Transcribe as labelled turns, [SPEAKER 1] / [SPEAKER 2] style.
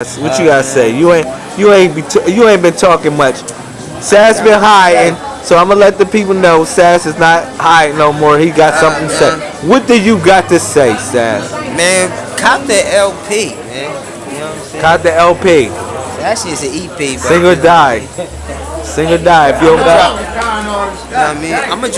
[SPEAKER 1] What you gotta say? You ain't you ain't be you ain't been talking much. Sass been hiding, so I'm gonna let the people know Sass is not hiding no more. He got uh, something to say. What do you got to say, Sass?
[SPEAKER 2] Man, cop the LP, man. You know what I'm saying?
[SPEAKER 1] Caught the LP.
[SPEAKER 2] Actually, it's an EP, bro.
[SPEAKER 1] Sing or die. Sing or die. If you don't got.
[SPEAKER 2] You know what I mean? I'm gonna.